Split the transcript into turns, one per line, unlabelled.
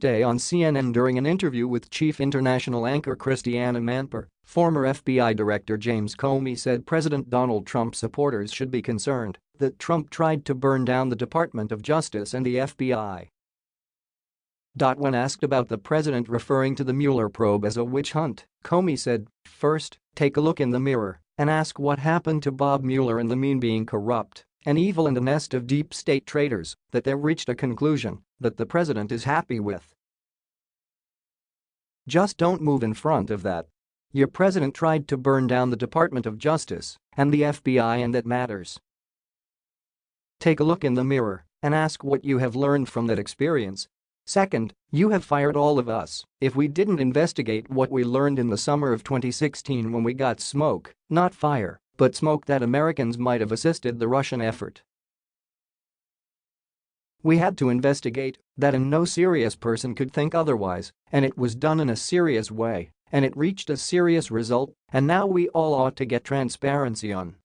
Tuesday on CNN during an interview with chief international anchor Christiane Amanpour, former FBI Director James Comey said President Donald Trump supporters should be concerned that Trump tried to burn down the Department of Justice and the FBI. When asked about the president referring to the Mueller probe as a witch hunt, Comey said, first, take a look in the mirror and ask what happened to Bob Mueller and the mean being corrupt and evil and a nest of deep state traitors that they reached a conclusion that the president is happy with. Just don't move in front of that. Your president tried to burn down the Department of Justice and the FBI and that matters. Take a look in the mirror and ask what you have learned from that experience. Second, you have fired all of us if we didn't investigate what we learned in the summer of 2016 when we got smoke, not fire, but smoke that Americans might have assisted the Russian effort. We had to investigate that and no serious person could think otherwise, and it was done in a serious way, and it reached a serious result, and now we all ought to get transparency on